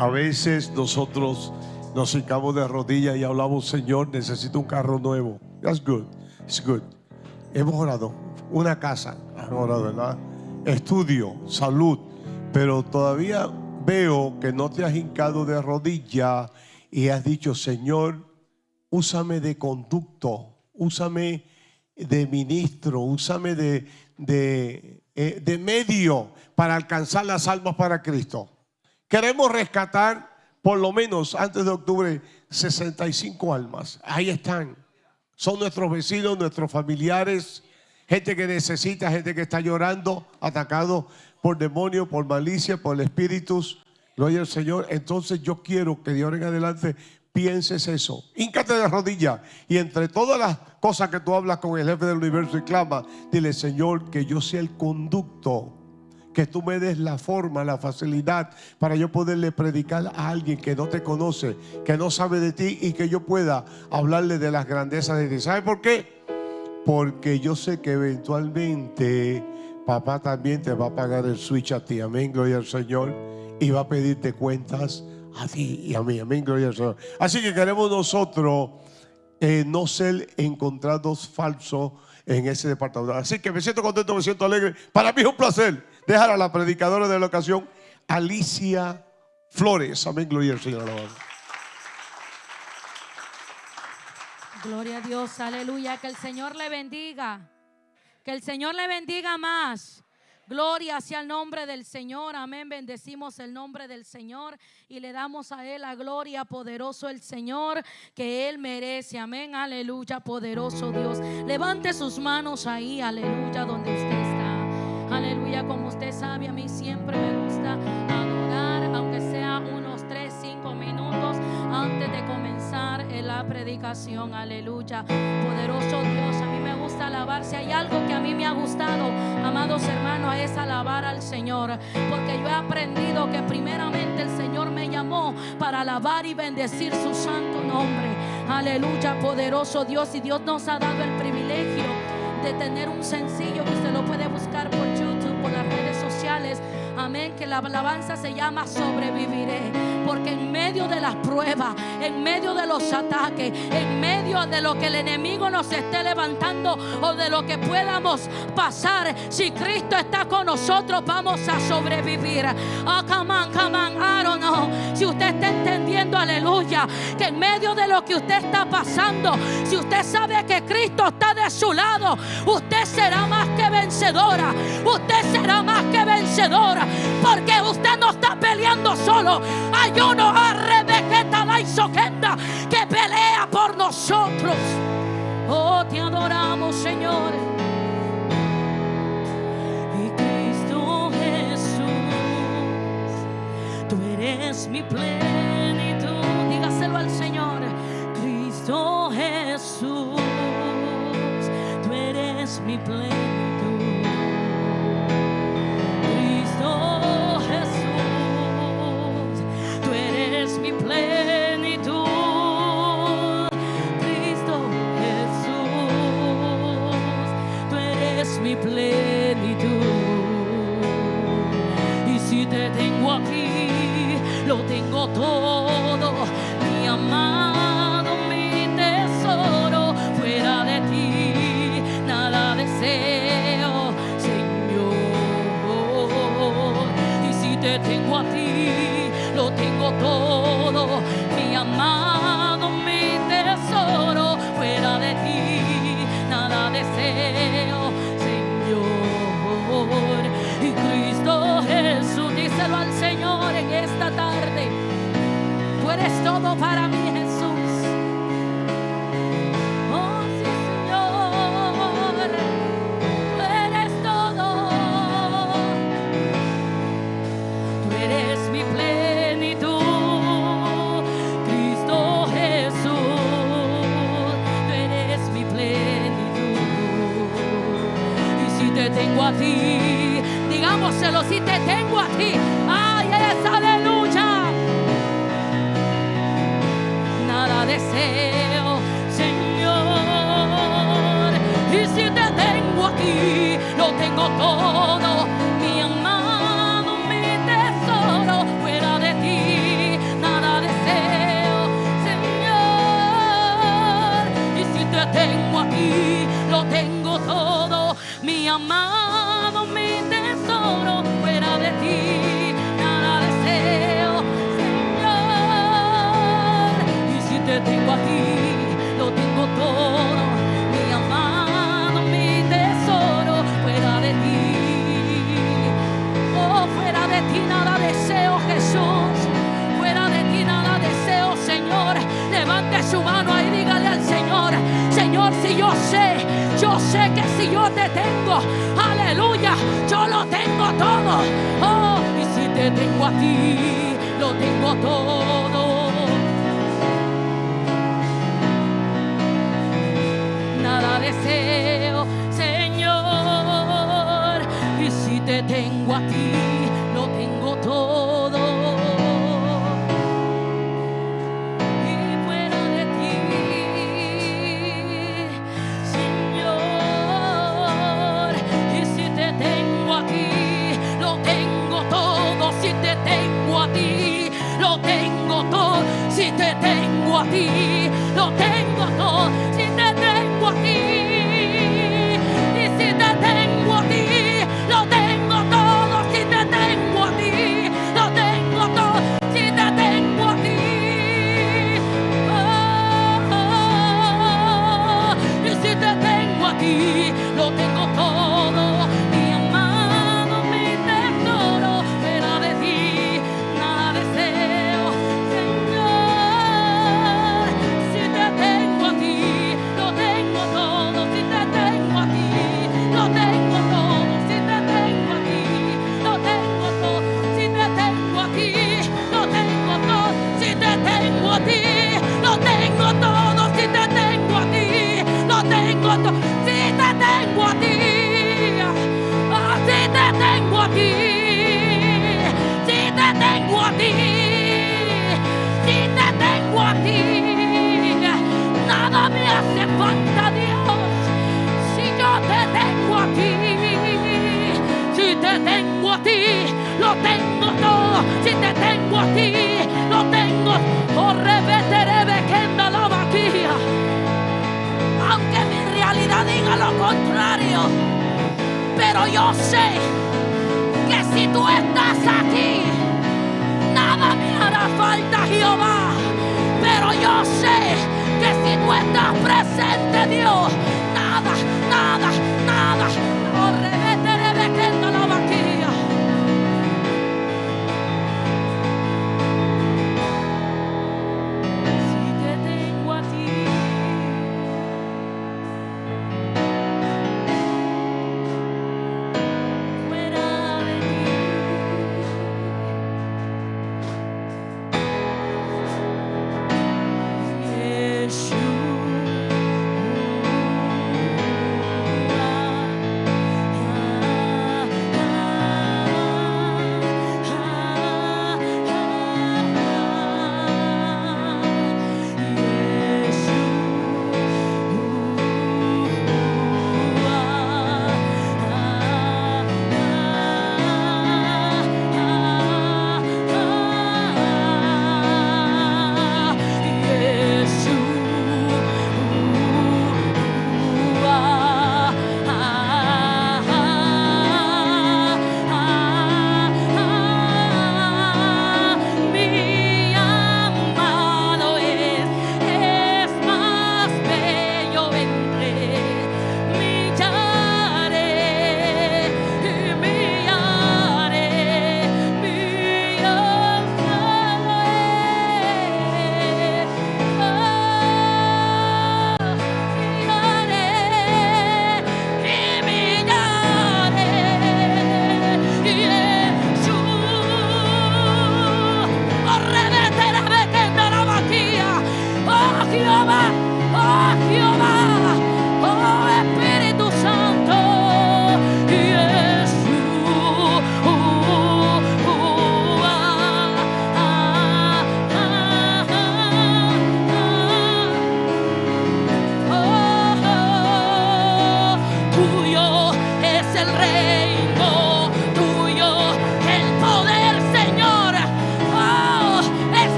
A veces nosotros nos hincamos de rodillas y hablamos, Señor, necesito un carro nuevo. That's good. It's good. Hemos orado. Una casa. Hemos orado, ¿verdad? Estudio, salud. Pero todavía veo que no te has hincado de rodillas y has dicho, Señor, úsame de conducto, úsame de ministro, úsame de, de, eh, de medio para alcanzar las almas para Cristo. Queremos rescatar por lo menos antes de octubre 65 almas. Ahí están. Son nuestros vecinos, nuestros familiares, gente que necesita, gente que está llorando, atacado por demonios, por malicia, por espíritus. Gloria al Señor. Entonces yo quiero que de ahora en adelante pienses eso. Híncate de rodillas y entre todas las cosas que tú hablas con el jefe del universo y clama, dile, Señor, que yo sea el conducto, que tú me des la forma, la facilidad para yo poderle predicar a alguien que no te conoce, que no sabe de ti y que yo pueda hablarle de las grandezas de ti. ¿Sabe por qué? Porque yo sé que eventualmente papá también te va a pagar el switch a ti. Amén, gloria al Señor. Y va a pedirte cuentas a ti y a mí. Amén, gloria al Señor. Así que queremos nosotros eh, no ser encontrados falsos en ese departamento. Así que me siento contento, me siento alegre. Para mí es un placer dejar a la predicadora de la ocasión, Alicia Flores. Amén, gloria al Señor. Gloria a Dios, aleluya. Que el Señor le bendiga. Que el Señor le bendiga más. Gloria hacia el nombre del Señor. Amén. Bendecimos el nombre del Señor y le damos a Él la gloria, poderoso el Señor, que Él merece. Amén. Aleluya, poderoso Dios. Levante sus manos ahí, aleluya, donde está. Aleluya, como usted sabe, a mí siempre me gusta adorar, aunque sea unos 3, 5 minutos antes de comenzar la predicación. Aleluya. Poderoso Dios, a mí me gusta alabar. Si hay algo que a mí me ha gustado, amados hermanos, es alabar al Señor. Porque yo he aprendido que primeramente el Señor me llamó para alabar y bendecir su santo nombre. Aleluya, poderoso Dios. Y Dios nos ha dado el privilegio de tener un sencillo que usted lo puede Amén, que la alabanza se llama sobreviviré. Porque en medio de las pruebas, en medio de los ataques, en medio de lo que el enemigo nos esté levantando o de lo que podamos pasar, si Cristo está con nosotros, vamos a sobrevivir. Oh, come on, come on, I don't know. Si usted está entendiendo, aleluya, que en medio de lo que usted está pasando, si usted sabe que Cristo está de su lado, usted será más que vencedora. Usted será más que vencedora. Porque usted no está peleando solo. Hay uno la Isoquenda que pelea por nosotros. Oh, te adoramos, Señor. Y Cristo Jesús, tú eres mi plenitud. Dígaselo al Señor. Cristo Jesús, tú eres mi plenitud. Plenitud. Cristo Jesús, tú eres mi plenitud. Y si te tengo aquí, lo tengo todo, ti, lo tengo todo, mi amado, mi tesoro, fuera de ti, nada deseo, Señor. Y Cristo Jesús, díselo al Señor en esta tarde. Tú eres todo para mí, su mano ahí, dígale al Señor, Señor, si yo sé, yo sé que si yo te tengo, aleluya, yo lo tengo todo. Oh, y si te tengo a ti, lo tengo todo.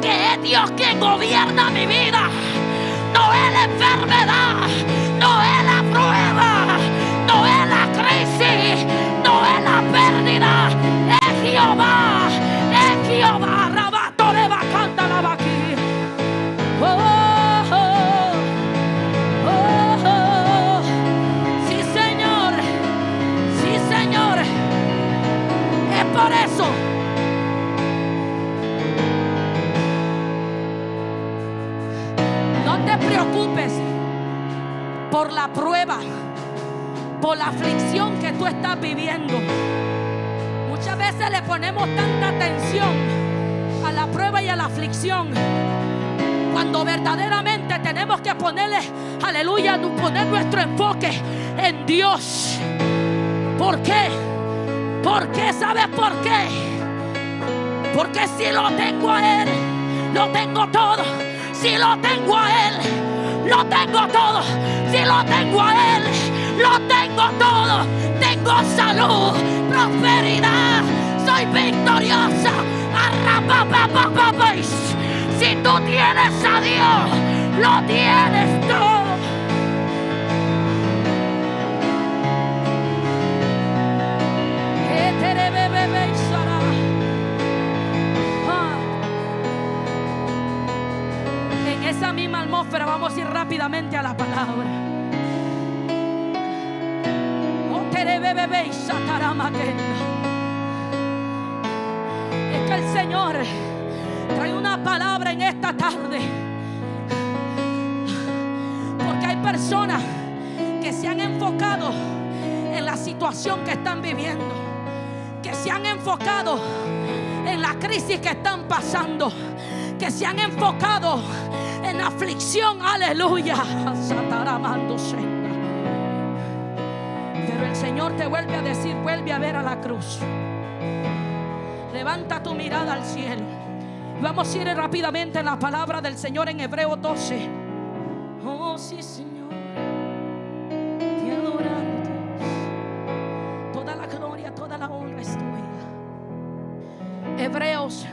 Que es Dios quien gobierna mi vida, no es la enfermedad, no es la prueba, no es la crisis, no es la pérdida, es Jehová, la aflicción que tú estás viviendo. Muchas veces le ponemos tanta atención a la prueba y a la aflicción. Cuando verdaderamente tenemos que ponerle, aleluya, poner nuestro enfoque en Dios. ¿Por qué? ¿Por qué? ¿Sabes por qué? Porque si lo tengo a Él, lo tengo todo. Si lo tengo a Él, lo tengo todo. Si lo tengo a Él, lo tengo todo. Tengo salud, prosperidad. Soy victoriosa. Arrapapapapapais. Si tú tienes a Dios, lo tienes todo. Ah. En esa misma atmósfera vamos a ir rápidamente a la palabra. Es que el Señor trae una palabra en esta tarde. Porque hay personas que se han enfocado en la situación que están viviendo. Que se han enfocado en la crisis que están pasando. Que se han enfocado en la aflicción. Aleluya. Sataramándose. Señor te vuelve a decir, vuelve a ver a la cruz. Levanta tu mirada al cielo. Vamos a ir rápidamente en la palabra del Señor en Hebreo 12. Oh, sí, Señor. Te adoramos. Toda la gloria, toda la honra es tuya. Hebreos.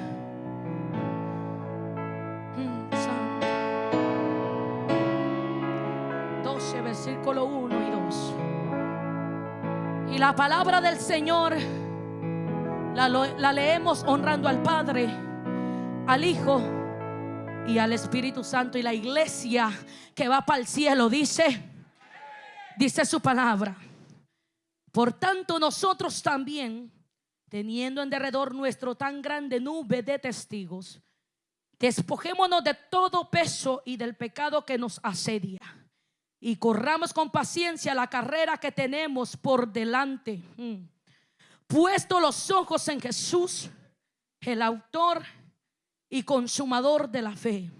La palabra del Señor la leemos honrando al Padre, al Hijo y al Espíritu Santo. Y la iglesia que va para el cielo dice, dice su palabra. Por tanto, nosotros también, teniendo en derredor nuestro tan grande nube de testigos, despojémonos de todo peso y del pecado que nos asedia. Y corramos con paciencia la carrera que tenemos por delante. Mm puesto los ojos en Jesús, el autor y consumador de la fe,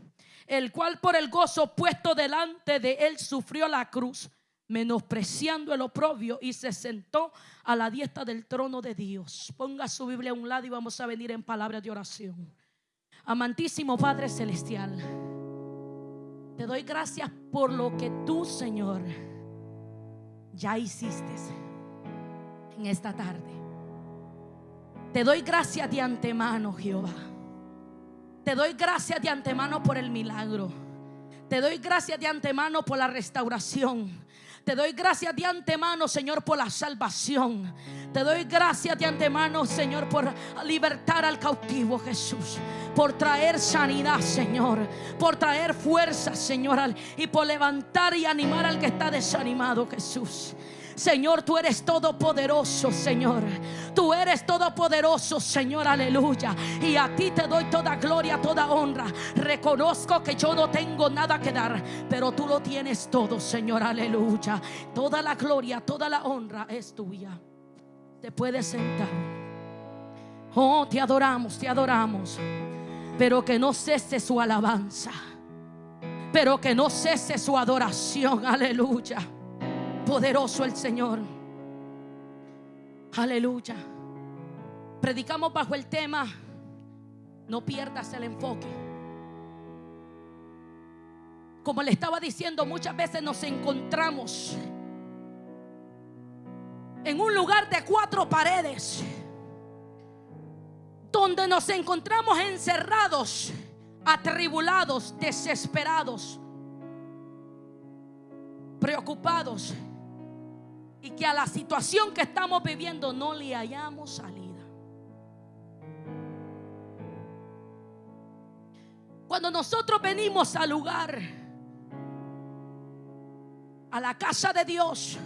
el cual por el gozo puesto delante de él sufrió la cruz, menospreciando el oprobio y se sentó a la diestra del trono de Dios. Ponga su Biblia a un lado y vamos a venir en palabras de oración. Amantísimo Padre Celestial, te doy gracias por lo que tú, Señor, ya hiciste en esta tarde. Te doy gracias de antemano, Jehová. Te doy gracias de antemano por el milagro. Te doy gracias de antemano por la restauración. Te doy gracias de antemano, Señor, por la salvación. Te doy gracias de antemano, Señor, por libertar al cautivo, Jesús. Por traer sanidad, Señor. Por traer fuerza, Señor. Y por levantar y animar al que está desanimado, Jesús. Señor, tú eres todopoderoso, Señor. Tú eres todopoderoso, Señor, aleluya. Y a ti te doy toda gloria, toda honra. Reconozco que yo no tengo nada que dar, pero tú lo tienes todo, Señor, aleluya. Toda la gloria, toda la honra es tuya. Te puedes sentar. Oh, te adoramos, te adoramos. Pero que no cese su alabanza. Pero que no cese su adoración. Aleluya. Poderoso el Señor. Aleluya. Predicamos bajo el tema, no pierdas el enfoque. Como le estaba diciendo, muchas veces nos encontramos en un lugar de cuatro paredes, donde nos encontramos encerrados, atribulados, desesperados, preocupados y que a la situación que estamos viviendo no le hayamos salida. Cuando nosotros venimos al lugar, a la casa de Dios,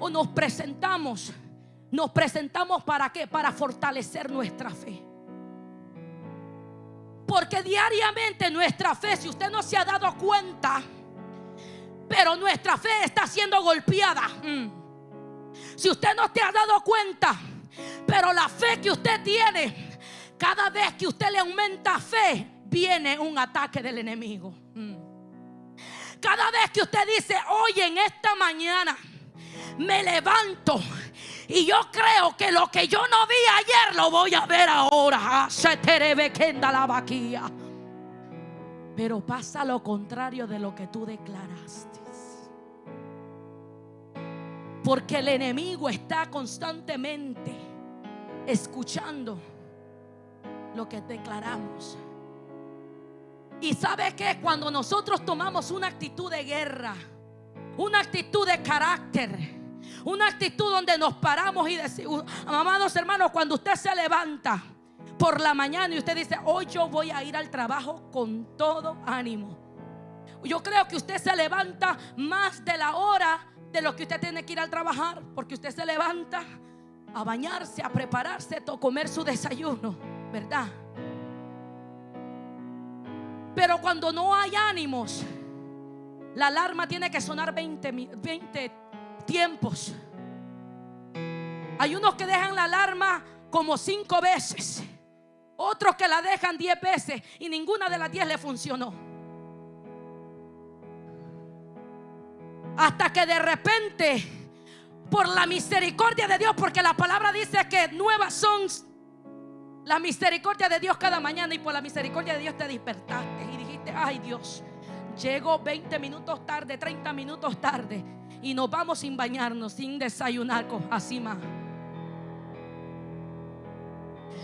o nos presentamos, nos presentamos para qué? Para fortalecer nuestra fe. Porque diariamente nuestra fe, si usted no se ha dado cuenta, pero nuestra fe está siendo golpeada. Mm. Si usted no te ha dado cuenta, pero la fe que usted tiene, cada vez que usted le aumenta fe, viene un ataque del enemigo. Mm. Cada vez que usted dice, oye, en esta mañana me levanto y yo creo que lo que yo no vi ayer lo voy a ver ahora. Ah. Pero pasa lo contrario de lo que tú declaraste. Porque el enemigo está constantemente escuchando lo que declaramos. Y sabe que cuando nosotros tomamos una actitud de guerra, una actitud de carácter, una actitud donde nos paramos y decimos, amados hermanos, cuando usted se levanta por la mañana y usted dice, hoy yo voy a ir al trabajo con todo ánimo. Yo creo que usted se levanta más de la hora de lo que usted tiene que ir al trabajar, porque usted se levanta a bañarse, a prepararse, a comer su desayuno, ¿verdad? Pero cuando no hay ánimos, la alarma tiene que sonar 20, 20 tiempos. Hay unos que dejan la alarma como cinco veces, otros que la dejan 10 veces y ninguna de las 10 le funcionó. Hasta que de repente, por la misericordia de Dios, porque la palabra dice que nuevas son la misericordia de Dios cada mañana y por la misericordia de Dios te despertaste y dijiste, ay Dios, llego 20 minutos tarde, 30 minutos tarde y nos vamos sin bañarnos, sin desayunar, así más.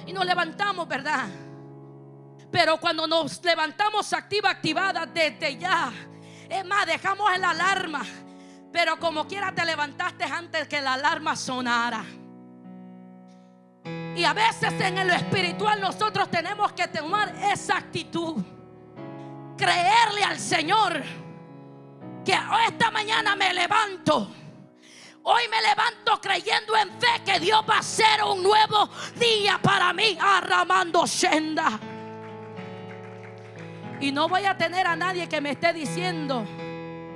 Y nos levantamos, ¿verdad? Pero cuando nos levantamos activa, activada desde ya, es más, dejamos el alarma pero como quiera te levantaste antes que la alarma sonara. Y a veces en lo espiritual nosotros tenemos que tomar esa actitud. Creerle al Señor que esta mañana me levanto. Hoy me levanto creyendo en fe que Dios va a hacer un nuevo día para mí, arramando senda. Y no voy a tener a nadie que me esté diciendo,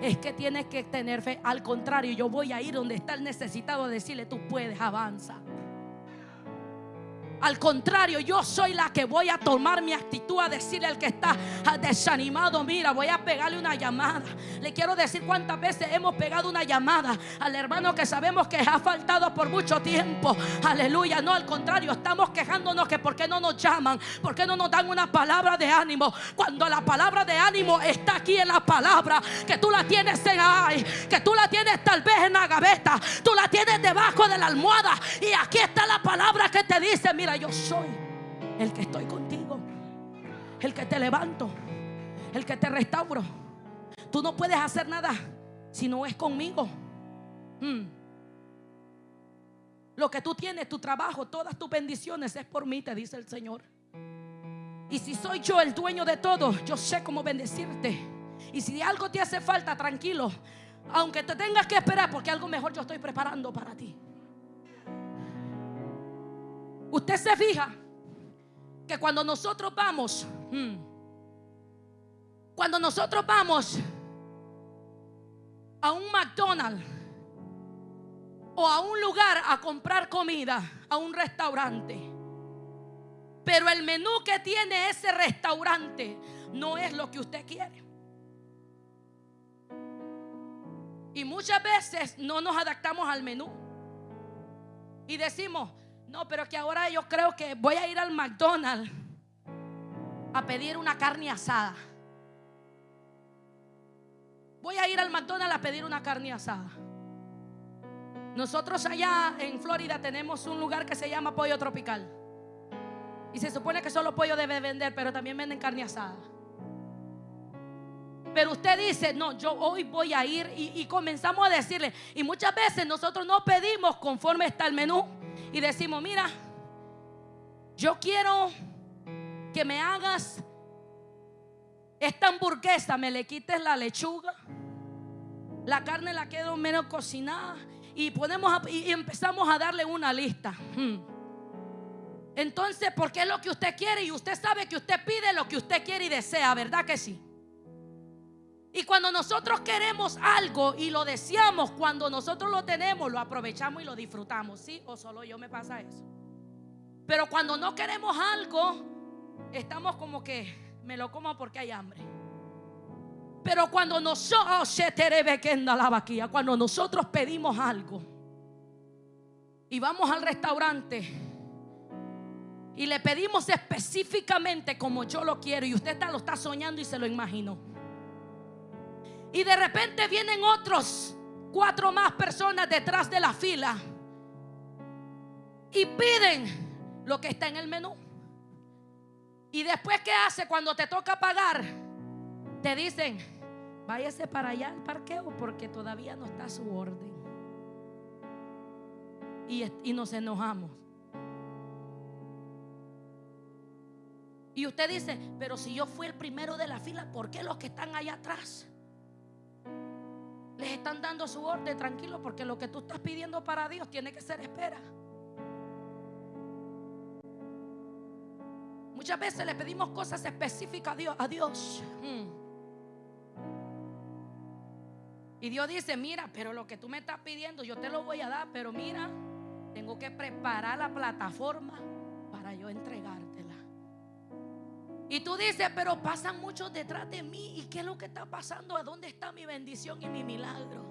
es que tienes que tener fe. Al contrario, yo voy a ir donde está el necesitado a decirle, tú puedes, avanza. Al contrario, yo soy la que voy a tomar mi actitud a decirle al que está desanimado, mira, voy a pegarle una llamada. Le quiero decir cuántas veces hemos pegado una llamada al hermano que sabemos que ha faltado por mucho tiempo. Aleluya, no, al contrario, estamos quejándonos que por qué no nos llaman, por qué no nos dan una palabra de ánimo. Cuando la palabra de ánimo está aquí en la palabra, que tú la tienes en ay, que tú la tienes tal vez en la gaveta, tú la tienes debajo de la almohada y aquí está la palabra que te dice, mira, yo soy el que estoy contigo, el que te levanto, el que te restauro. Tú no puedes hacer nada si no es conmigo. Mm. Lo que tú tienes, tu trabajo, todas tus bendiciones es por mí, te dice el Señor. Y si soy yo el dueño de todo, yo sé cómo bendecirte. Y si algo te hace falta, tranquilo. Aunque te tengas que esperar, porque algo mejor yo estoy preparando para ti. Usted se fija que cuando nosotros vamos, hmm, cuando nosotros vamos a un McDonald's o a un lugar a comprar comida, a un restaurante, pero el menú que tiene ese restaurante no es lo que usted quiere. Y muchas veces no nos adaptamos al menú. Y decimos, no, pero que ahora yo creo que voy a ir al McDonald's a pedir una carne asada. Voy a ir al McDonald's a pedir una carne asada. Nosotros allá en Florida tenemos un lugar que se llama Pollo Tropical. Y se supone que solo pollo debe vender, pero también venden carne asada. Pero usted dice, no, yo hoy voy a ir y, comenzamos a decirle. Y muchas veces nosotros no pedimos conforme está el menú. Y decimos, mira, yo quiero que me hagas esta hamburguesa, me le quites la lechuga, la carne la quedo menos cocinada y, ponemos y empezamos a darle una lista. Hmm. Entonces, porque es lo que usted quiere y usted sabe que usted pide lo que usted quiere y desea, ¿verdad que sí? Y cuando nosotros queremos algo y lo deseamos, cuando nosotros lo tenemos, lo aprovechamos y lo disfrutamos, ¿sí? O solo yo me pasa eso. Pero cuando no queremos algo, estamos como que me lo como porque hay hambre. Pero cuando nosotros, oh, cuando nosotros pedimos algo y vamos al restaurante y le pedimos específicamente como yo lo quiero y usted lo está soñando y se lo imaginó. Y de repente vienen otros cuatro más personas detrás de la fila y piden lo que está en el menú. Y después, ¿qué hace cuando te toca pagar? Te dicen, váyase para allá al parqueo porque todavía no está su orden. Y, y nos enojamos. Y usted dice, pero si yo fui el primero de la fila, ¿por qué los que están allá atrás? Les están dando su orden tranquilo porque lo que tú estás pidiendo para Dios tiene que ser espera. Muchas veces le pedimos cosas específicas a Dios. A Dios. Hmm. Y Dios dice, mira, pero lo que tú me estás pidiendo yo te lo voy a dar, pero mira, tengo que preparar la plataforma para yo entregártela. Y tú dices, pero pasan muchos detrás de mí. ¿Y qué es lo que está pasando? ¿A dónde está mi bendición y mi milagro?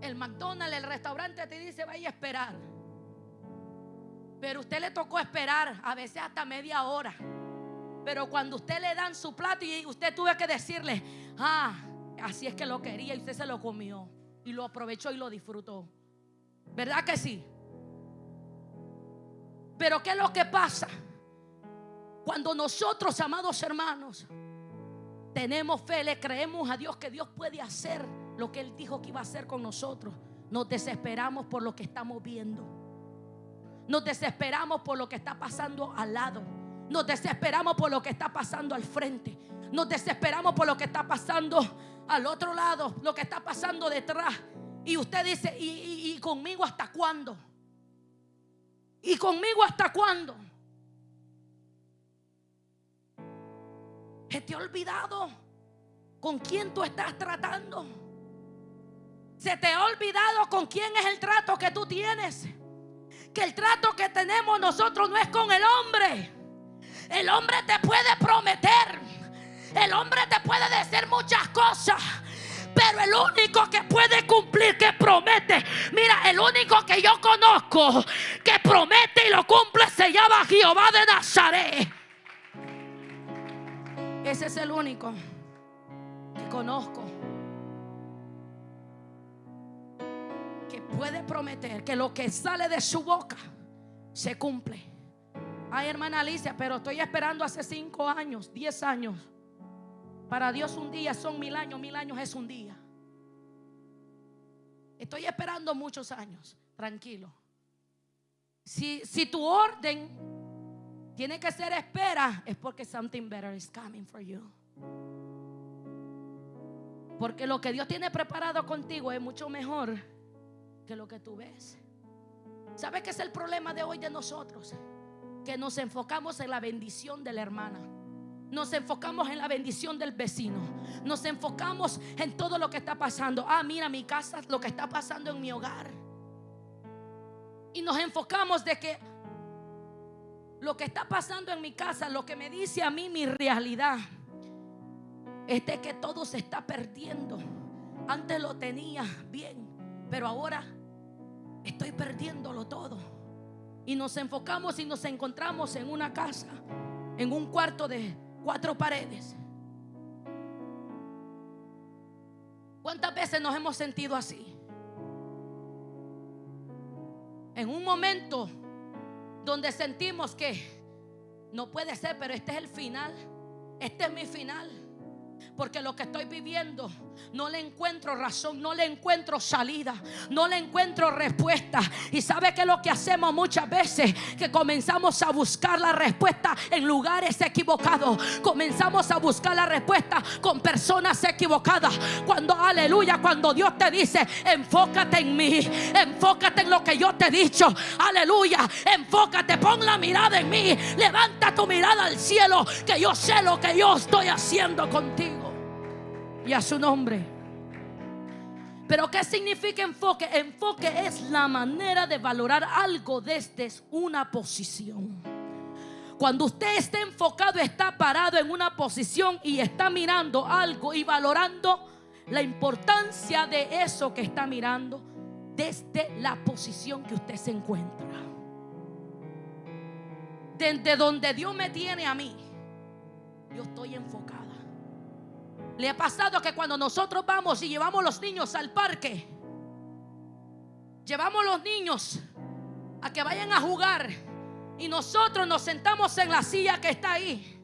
El McDonald's, el restaurante te dice, vaya a esperar. Pero usted le tocó esperar, a veces hasta media hora. Pero cuando usted le dan su plato y usted tuvo que decirle, ah, así es que lo quería y usted se lo comió y lo aprovechó y lo disfrutó. ¿Verdad que sí? Pero ¿qué es lo que pasa? Cuando nosotros, amados hermanos, tenemos fe, le creemos a Dios que Dios puede hacer lo que Él dijo que iba a hacer con nosotros, nos desesperamos por lo que estamos viendo. Nos desesperamos por lo que está pasando al lado. Nos desesperamos por lo que está pasando al frente. Nos desesperamos por lo que está pasando al otro lado, lo que está pasando detrás. Y usted dice, ¿y, conmigo hasta cuándo? ¿Y conmigo hasta cuándo? ¿Se te ha olvidado con quién tú estás tratando? ¿Se te ha olvidado con quién es el trato que tú tienes? que el trato que tenemos nosotros no es con el hombre. El hombre te puede prometer. El hombre te puede decir muchas cosas. Pero el único que puede cumplir, que promete, mira, el único que yo conozco que promete y lo cumple se llama Jehová de Nazaret. Ese es el único que conozco que puede prometer que lo que sale de su boca se cumple. Ay, hermana Alicia, pero estoy esperando hace cinco años, diez años. Para Dios un día son mil años, mil años es un día. Estoy esperando muchos años, tranquilo. Si, si tu orden tiene que ser espera, es porque something better is coming for you. Porque lo que Dios tiene preparado contigo es mucho mejor que lo que tú ves. ¿Sabes qué es el problema de hoy de nosotros? Que nos enfocamos en la bendición de la hermana. Nos enfocamos en la bendición del vecino. Nos enfocamos en todo lo que está pasando. Ah, mira mi casa, lo que está pasando en mi hogar. Y nos enfocamos de que lo que está pasando en mi casa, lo que me dice a mí mi realidad, es de que todo se está perdiendo. Antes lo tenía bien, pero ahora estoy perdiéndolo todo. Y nos enfocamos y nos encontramos en una casa, en un cuarto de cuatro paredes. ¿Cuántas veces nos hemos sentido así? En un momento donde sentimos que no puede ser, pero este es el final. Este es mi final. Porque lo que estoy viviendo no le encuentro razón, no le encuentro salida, no le encuentro respuesta. Y sabe que lo que hacemos muchas veces, que comenzamos a buscar la respuesta en lugares equivocados. Comenzamos a buscar la respuesta con personas equivocadas. Cuando, aleluya, cuando Dios te dice, enfócate en mí, enfócate en lo que yo te he dicho. Aleluya, enfócate, pon la mirada en mí, levanta tu mirada al cielo, que yo sé lo que yo estoy haciendo contigo y a su nombre. Pero ¿qué significa enfoque? Enfoque es la manera de valorar algo desde una posición. Cuando usted está enfocado, está parado en una posición y está mirando algo y valorando la importancia de eso que está mirando desde la posición que usted se encuentra. Desde donde Dios me tiene a mí, yo estoy enfocado. ¿Le ha pasado que cuando nosotros vamos y llevamos los niños al parque, llevamos los niños a que vayan a jugar y nosotros nos sentamos en la silla que está ahí,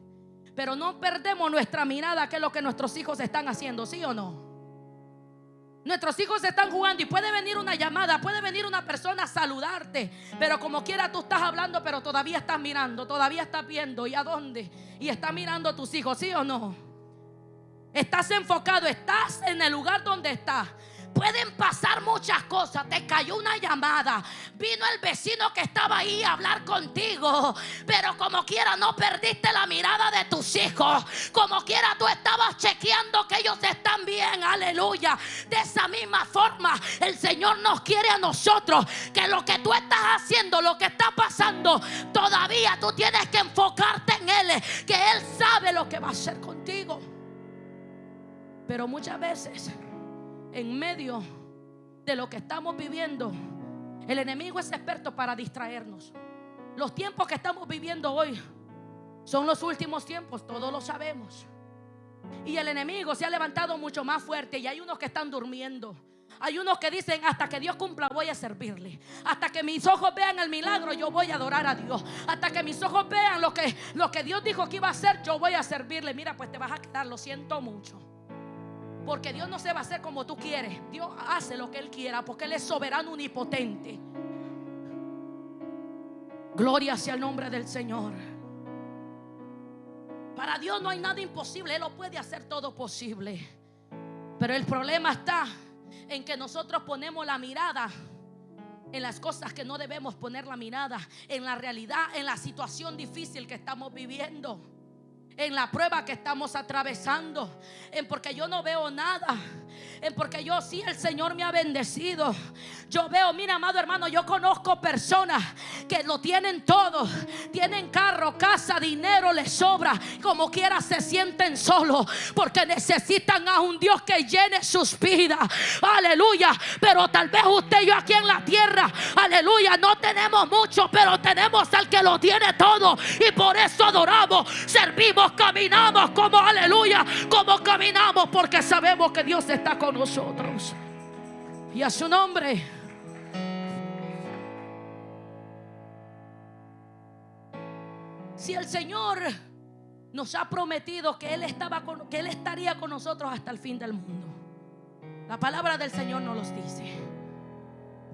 pero no perdemos nuestra mirada, que es lo que nuestros hijos están haciendo, ¿sí o no? Nuestros hijos están jugando y puede venir una llamada, puede venir una persona a saludarte, pero como quiera tú estás hablando, pero todavía estás mirando, todavía estás viendo y a dónde y está mirando a tus hijos, ¿sí o no? Estás enfocado, estás en el lugar donde estás. Pueden pasar muchas cosas. Te cayó una llamada. Vino el vecino que estaba ahí a hablar contigo. Pero como quiera no perdiste la mirada de tus hijos. Como quiera tú estabas chequeando que ellos están bien. Aleluya. De esa misma forma el Señor nos quiere a nosotros. Que lo que tú estás haciendo, lo que está pasando, todavía tú tienes que enfocarte en Él. Que Él sabe lo que va a hacer contigo. Pero muchas veces, en medio de lo que estamos viviendo, el enemigo es experto para distraernos. Los tiempos que estamos viviendo hoy son los últimos tiempos, todos lo sabemos. Y el enemigo se ha levantado mucho más fuerte y hay unos que están durmiendo. Hay unos que dicen, hasta que Dios cumpla voy a servirle. Hasta que mis ojos vean el milagro, yo voy a adorar a Dios. Hasta que mis ojos vean lo que, lo que Dios dijo que iba a hacer, yo voy a servirle. Mira, pues te vas a quedar, lo siento mucho. Porque Dios no se va a hacer como tú quieres. Dios hace lo que Él quiera porque Él es soberano unipotente. Gloria sea el nombre del Señor. Para Dios no hay nada imposible. Él lo puede hacer todo posible. Pero el problema está en que nosotros ponemos la mirada en las cosas que no debemos poner la mirada, en la realidad, en la situación difícil que estamos viviendo en la prueba que estamos atravesando, en porque yo no veo nada, porque yo sí el Señor me ha bendecido. Yo veo, mira, amado hermano, yo conozco personas que lo tienen todo, tienen carro, casa, dinero, les sobra, como quiera se sienten solos, porque necesitan a un Dios que llene sus vidas. Aleluya, pero tal vez usted y yo aquí en la tierra, aleluya, no tenemos mucho, pero tenemos al que lo tiene todo y por eso adoramos, servimos caminamos como aleluya, como caminamos porque sabemos que Dios está con nosotros. Y a su nombre. Si el Señor nos ha prometido que Él, estaba con, que Él estaría con nosotros hasta el fin del mundo. La palabra del Señor nos los dice.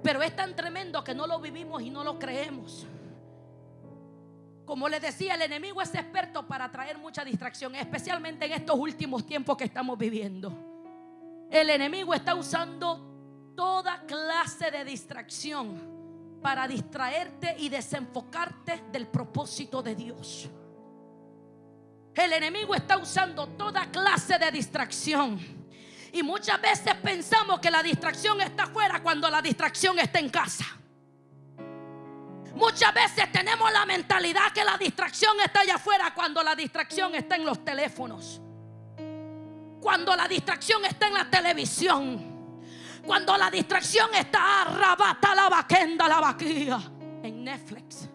Pero es tan tremendo que no lo vivimos y no lo creemos. Como les decía, el enemigo es experto para traer mucha distracción, especialmente en estos últimos tiempos que estamos viviendo. El enemigo está usando toda clase de distracción para distraerte y desenfocarte del propósito de Dios. El enemigo está usando toda clase de distracción. Y muchas veces pensamos que la distracción está afuera cuando la distracción está en casa. Muchas veces tenemos la mentalidad que la distracción está allá afuera cuando la distracción está en los teléfonos. Cuando la distracción está en la televisión. Cuando la distracción está arrabata la vaquenda, la vaquilla en Netflix.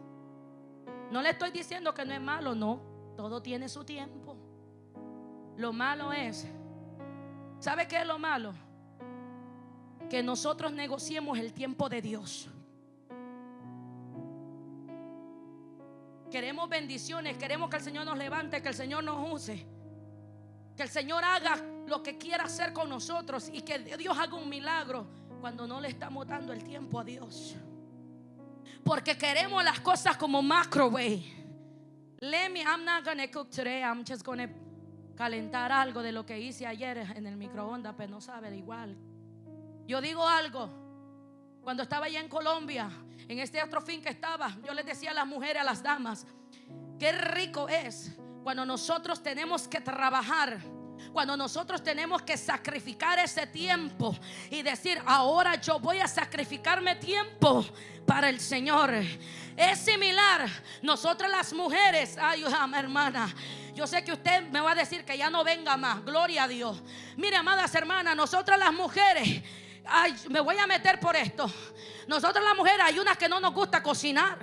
No le estoy diciendo que no es malo, no. Todo tiene su tiempo. Lo malo es, ¿sabe qué es lo malo? Que nosotros negociemos el tiempo de Dios. Queremos bendiciones, queremos que el Señor nos levante, que el Señor nos use. Que el Señor haga lo que quiera hacer con nosotros y que Dios haga un milagro cuando no le estamos dando el tiempo a Dios. Porque queremos las cosas como microwave. Let me, I'm not gonna cook today. I'm just gonna calentar algo de lo que hice ayer en el microondas, pero no sabe igual. Yo digo algo. Cuando estaba allá en Colombia, en este otro fin que estaba, yo les decía a las mujeres, a las damas, qué rico es cuando nosotros tenemos que trabajar cuando nosotros tenemos que sacrificar ese tiempo y decir, ahora yo voy a sacrificarme tiempo para el Señor. Es similar, nosotras las mujeres, ay hermana, yo sé que usted me va a decir que ya no venga más, gloria a Dios. Mire, amadas hermanas, nosotras las mujeres, ay, me voy a meter por esto. Nosotras las mujeres hay unas que no nos gusta cocinar.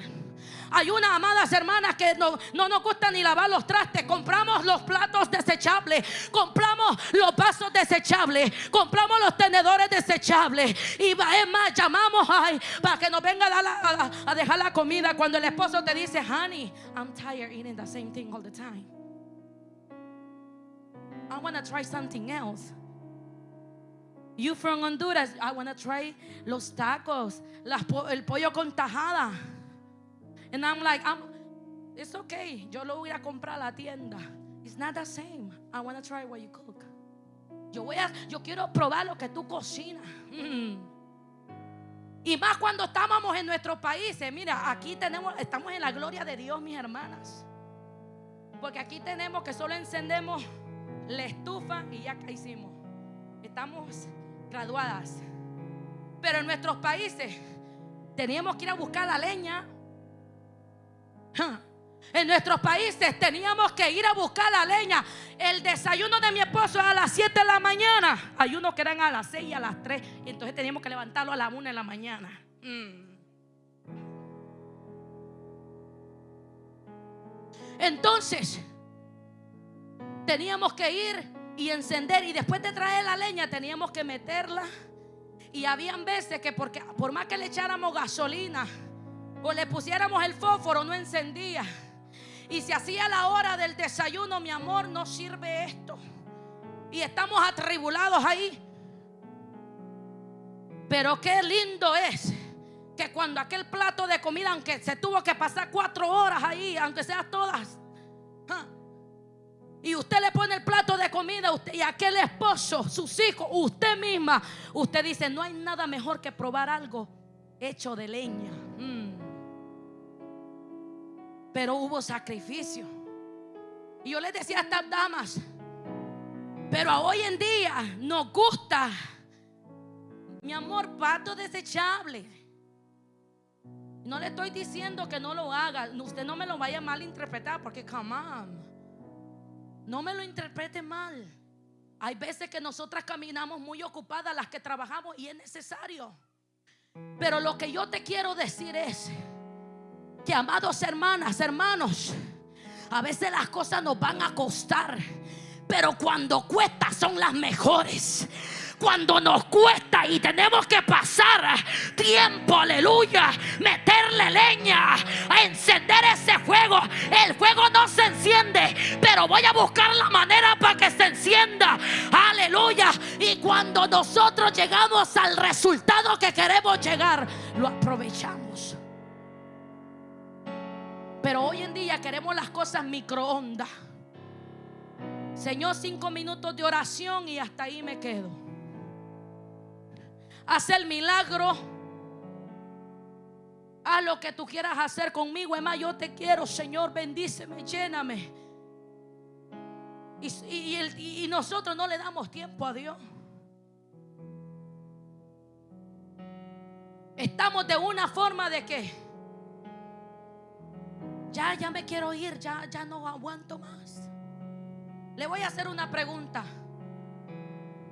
Hay unas amadas hermanas que no, no nos gusta ni lavar los trastes. Compramos los platos desechables, compramos los vasos desechables, compramos los tenedores desechables. Y es más, llamamos ay, para que nos venga a, a, dejar la comida cuando el esposo te dice, honey, I'm tired eating the same thing all the time. I want to try something else. You from Honduras, I want to try los tacos, el pollo con tajada. And I'm like, I'm, it's okay. Yo lo voy a comprar a la tienda. It's not the same. I want to try what you cook. Yo voy a, yo quiero probar lo que tú cocinas. Mm. Y más cuando estábamos en nuestros países. Mira, aquí tenemos, estamos en la gloria de Dios, mis hermanas. Porque aquí tenemos que solo encendemos la estufa y ya hicimos. Estamos graduadas. Pero en nuestros países teníamos que ir a buscar la leña en nuestros países teníamos que ir a buscar la leña. El desayuno de mi esposo a las 7 de la mañana. Hay unos que eran a las 6 y a las 3. Y entonces teníamos que levantarlo a las 1 de la mañana. Mm. Entonces, teníamos que ir y encender. Y después de traer la leña, teníamos que meterla. Y habían veces que porque, por más que le echáramos gasolina, o le pusiéramos el fósforo, no encendía. Y se hacía la hora del desayuno, mi amor, no sirve esto. Y estamos atribulados ahí. Pero qué lindo es que cuando aquel plato de comida, aunque se tuvo que pasar cuatro horas ahí, aunque sea todas, y usted le pone el plato de comida y aquel esposo, sus hijos, usted misma, usted dice, no hay nada mejor que probar algo hecho de leña. Pero hubo sacrificio. Y yo les decía a estas damas, pero hoy en día nos gusta, mi amor, pato desechable. No le estoy diciendo que no lo haga. Usted no me lo vaya a malinterpretar porque, come on. No me lo interprete mal. Hay veces que nosotras caminamos muy ocupadas, las que trabajamos, y es necesario. Pero lo que yo te quiero decir es amados hermanas, hermanos, a veces las cosas nos van a costar, pero cuando cuesta son las mejores cuando nos cuesta y tenemos que pasar tiempo, aleluya, meterle leña, a encender ese fuego. El fuego pero voy a buscar la manera para que se encienda. Aleluya. Y cuando nosotros llegamos al resultado que queremos llegar, lo aprovechamos. Pero hoy en día queremos las cosas microondas. Señor, cinco minutos de oración y hasta ahí me quedo. Haz el milagro. Haz lo que tú quieras hacer conmigo. Es más, yo te quiero, Señor. Bendíceme, lléname. Y, nosotros no le damos tiempo a Dios. Estamos de una forma de que ya, ya me quiero ir, ya, ya no aguanto más. Le voy a hacer una pregunta.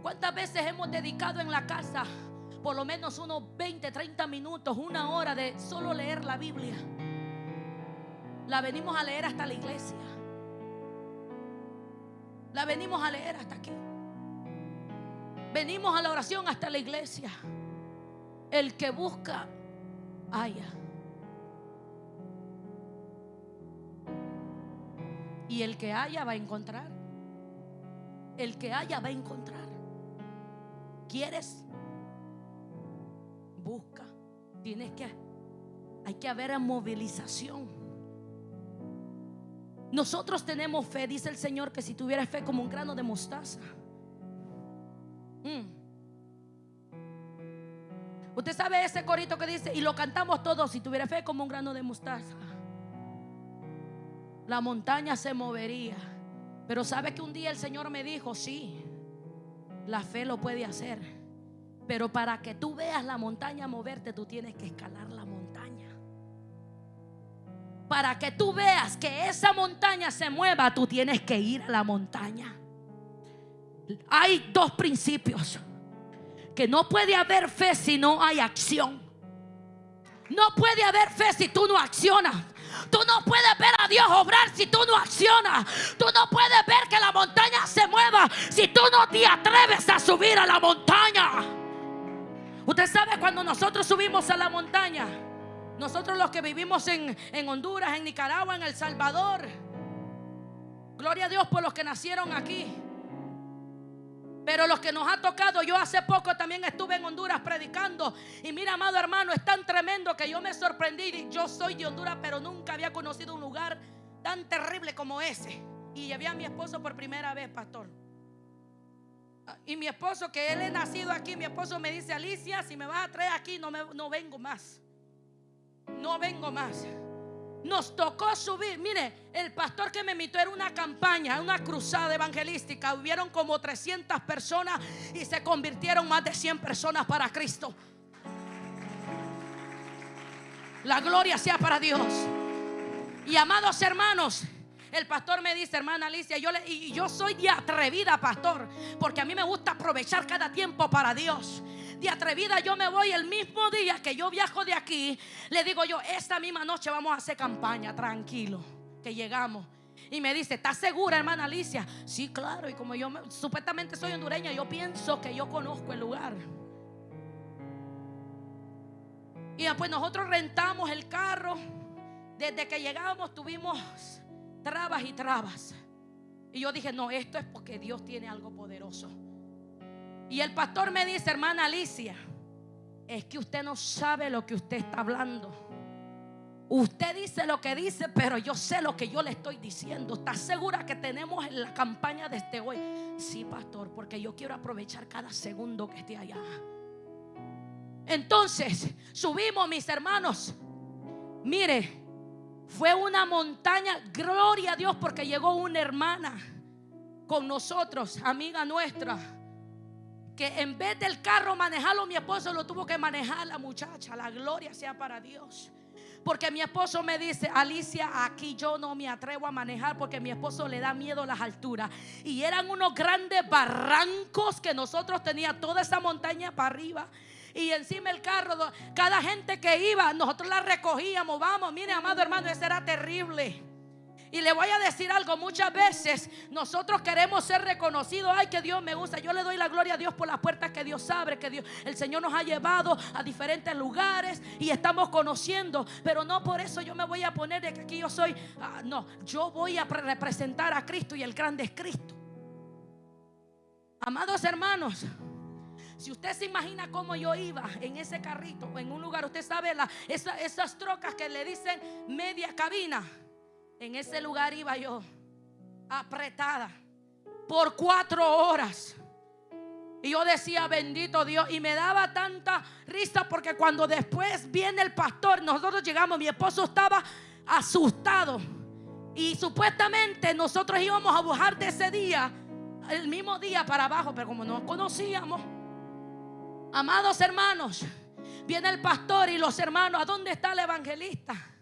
¿Cuántas veces hemos dedicado en la casa por lo menos unos 20, 30 minutos, una hora de solo leer la Biblia? La venimos a leer hasta la iglesia. La venimos a leer hasta aquí. Venimos a la oración hasta la iglesia. El que busca, haya. Y el que haya va a encontrar. El que haya va a encontrar. ¿Quieres? Busca. Tienes que. Hay que haber movilización. Nosotros tenemos fe, dice el Señor, que si tuviera fe como un grano de mostaza. Mm. Usted sabe ese corito que dice, y lo cantamos todos, si tuviera fe como un grano de mostaza. La montaña se movería. Pero sabe que un día el Señor me dijo, sí, la fe lo puede hacer. Pero para que tú veas la montaña moverte, tú tienes que escalar la montaña. Para que tú veas que esa montaña se mueva, tú tienes que ir a la montaña. Hay dos principios. Que no puede haber fe si no hay acción. No puede haber fe si tú no accionas. Tú no puedes ver a Dios obrar si tú no accionas. Tú no puedes ver que la montaña se mueva si tú no te atreves a subir a la montaña. Usted sabe cuando nosotros subimos a la montaña, nosotros los que vivimos en, en Honduras, en Nicaragua, en El Salvador, gloria a Dios por los que nacieron aquí. Pero los que nos ha tocado, yo hace poco también estuve en Honduras predicando. Y mira, amado hermano, es tan tremendo que yo me sorprendí. Yo soy de Honduras, pero nunca había conocido un lugar tan terrible como ese. Y llevé a mi esposo por primera vez, pastor. Y mi esposo, que él es nacido aquí, mi esposo me dice, Alicia, si me vas a traer aquí, no, no vengo más. No vengo más nos tocó subir. Mire, el pastor que me invitó era una campaña, una cruzada evangelística. Hubieron como 300 personas y se convirtieron más de 100 personas para Cristo. La gloria sea para Dios. Y amados hermanos, el pastor me dice, hermana Alicia, yo le, y yo soy de atrevida, pastor, porque a mí me gusta aprovechar cada tiempo para Dios de atrevida, yo me voy el mismo día que yo viajo de aquí. Le digo yo, esta misma noche vamos a hacer campaña, tranquilo, que llegamos. Y me dice, ¿estás segura, hermana Alicia? Sí, claro. Y como yo supuestamente soy hondureña, yo pienso que yo conozco el lugar. Y después nosotros rentamos el carro. Desde que llegamos tuvimos trabas y trabas. Y yo dije, no, esto es porque Dios tiene algo poderoso. Y el pastor me dice, hermana Alicia, es que usted no sabe lo que usted está hablando. Usted dice lo que dice, pero yo sé lo que yo le estoy diciendo. ¿Está segura que tenemos en la campaña de este hoy? Sí, pastor, porque yo quiero aprovechar cada segundo que esté allá. Entonces, subimos, mis hermanos. Mire, fue una montaña, gloria a Dios, porque llegó una hermana con nosotros, amiga nuestra que en vez del carro manejarlo, mi esposo lo tuvo que manejar la muchacha. La gloria sea para Dios. Porque mi esposo me dice, Alicia, aquí yo no me atrevo a manejar porque mi esposo le da miedo las alturas. Y eran unos grandes barrancos que nosotros teníamos toda esa montaña para arriba. Y encima el carro, cada gente que iba, nosotros la recogíamos. Vamos, mire, amado hermano, eso era terrible. Y le voy a decir algo, muchas veces nosotros queremos ser reconocidos, ay que Dios me gusta, yo le doy la gloria a Dios por las puertas que Dios abre, que Dios, el Señor nos ha llevado a diferentes lugares y estamos conociendo, pero no por eso yo me voy a poner de que aquí yo soy, ah, no, yo voy a representar a Cristo y el grande es Cristo. Amados hermanos, si usted se imagina cómo yo iba en ese carrito, en un lugar, usted sabe la, esas trocas que le dicen media cabina. En ese lugar iba yo, apretada, por cuatro horas. Y yo decía, bendito Dios. Y me daba tanta risa porque cuando después viene el pastor, nosotros llegamos, mi esposo estaba asustado. Y supuestamente nosotros íbamos a bajar de ese día, el mismo día para abajo, pero como no conocíamos, amados hermanos, viene el pastor y los hermanos, ¿a dónde está el evangelista?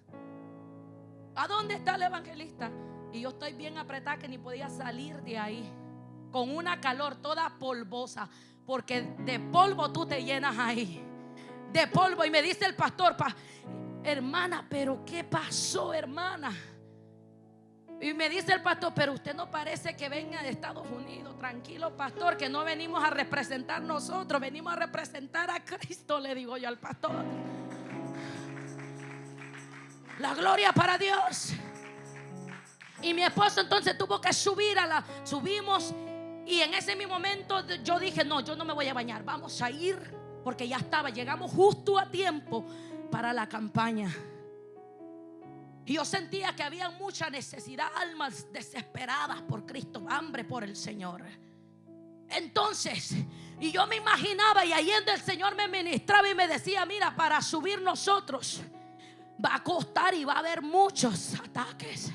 ¿A dónde está el evangelista? Y yo estoy bien apretada que ni podía salir de ahí. Con una calor toda polvosa. Porque de polvo tú te llenas ahí. De polvo. Y me dice el pastor, hermana, pero ¿qué pasó, hermana? Y me dice el pastor, pero usted no parece que venga de Estados Unidos. Tranquilo, pastor, que no venimos a representar nosotros, venimos a representar a Cristo, le digo yo al pastor. La gloria para Dios. Y mi esposo entonces tuvo que subir a la... Subimos y en ese mismo momento yo dije, no, yo no me voy a bañar, vamos a ir porque ya estaba, llegamos justo a tiempo para la campaña. Y yo sentía que había mucha necesidad, almas desesperadas por Cristo, hambre por el Señor. Entonces, y yo me imaginaba y ahí el Señor me ministraba y me decía, mira, para subir nosotros va a costar y va a haber muchos ataques.